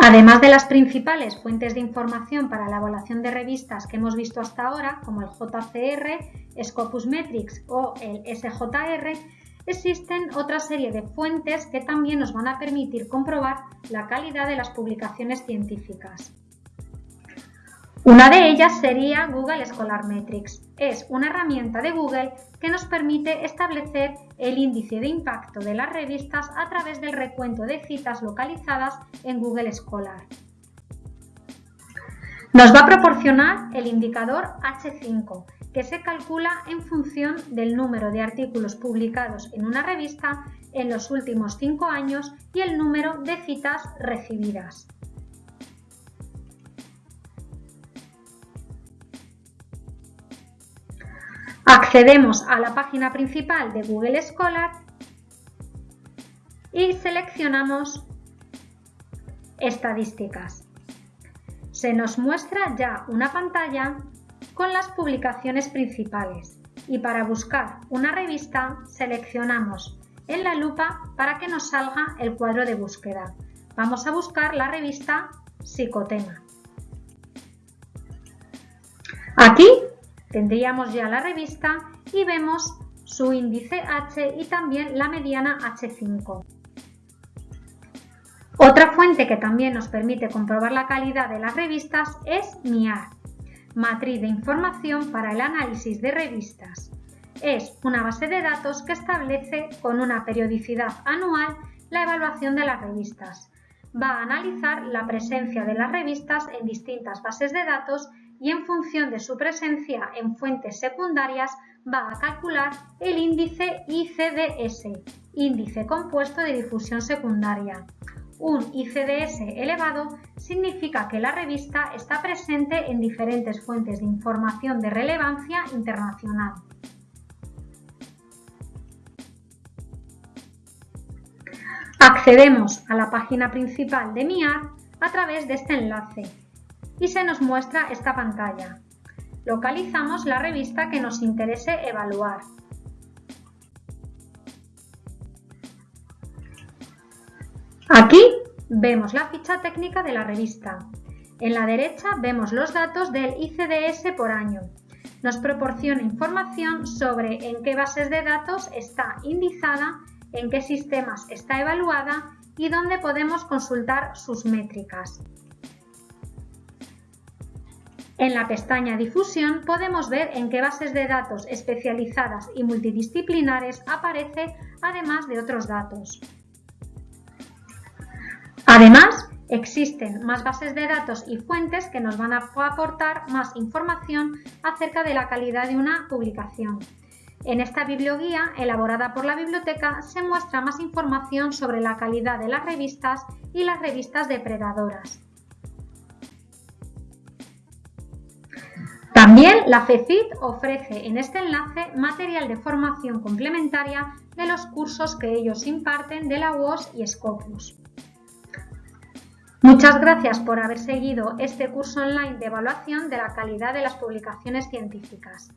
Además de las principales fuentes de información para la evaluación de revistas que hemos visto hasta ahora, como el JCR, Scopus Metrics o el SJR, existen otra serie de fuentes que también nos van a permitir comprobar la calidad de las publicaciones científicas. Una de ellas sería Google Scholar Metrics. Es una herramienta de Google que nos permite establecer el índice de impacto de las revistas a través del recuento de citas localizadas en Google Scholar. Nos va a proporcionar el indicador H5, que se calcula en función del número de artículos publicados en una revista en los últimos cinco años y el número de citas recibidas. Accedemos a la página principal de Google Scholar y seleccionamos Estadísticas. Se nos muestra ya una pantalla con las publicaciones principales y para buscar una revista seleccionamos en la lupa para que nos salga el cuadro de búsqueda. Vamos a buscar la revista Psicotema. Aquí Tendríamos ya la revista y vemos su índice H y también la mediana H5. Otra fuente que también nos permite comprobar la calidad de las revistas es MIAR, Matriz de Información para el Análisis de Revistas. Es una base de datos que establece con una periodicidad anual la evaluación de las revistas. Va a analizar la presencia de las revistas en distintas bases de datos y en función de su presencia en fuentes secundarias va a calcular el índice ICDS, índice compuesto de difusión secundaria. Un ICDS elevado significa que la revista está presente en diferentes fuentes de información de relevancia internacional. Accedemos a la página principal de MIAR a través de este enlace y se nos muestra esta pantalla. Localizamos la revista que nos interese evaluar. Aquí vemos la ficha técnica de la revista. En la derecha vemos los datos del ICDS por año. Nos proporciona información sobre en qué bases de datos está indizada, en qué sistemas está evaluada y dónde podemos consultar sus métricas. En la pestaña Difusión podemos ver en qué bases de datos especializadas y multidisciplinares aparece, además de otros datos. Además, existen más bases de datos y fuentes que nos van a aportar más información acerca de la calidad de una publicación. En esta biblioguía, elaborada por la biblioteca, se muestra más información sobre la calidad de las revistas y las revistas depredadoras. También la FECIT ofrece en este enlace material de formación complementaria de los cursos que ellos imparten de la UOS y Scopus. Muchas gracias por haber seguido este curso online de evaluación de la calidad de las publicaciones científicas.